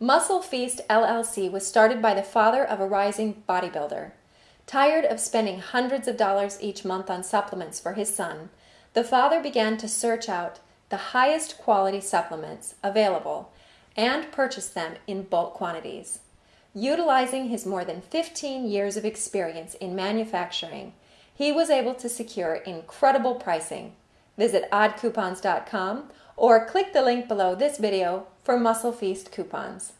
Muscle Feast LLC was started by the father of a rising bodybuilder. Tired of spending hundreds of dollars each month on supplements for his son, the father began to search out the highest quality supplements available and purchase them in bulk quantities. Utilizing his more than 15 years of experience in manufacturing, he was able to secure incredible pricing. Visit oddcoupons.com or click the link below this video for Muscle Feast coupons.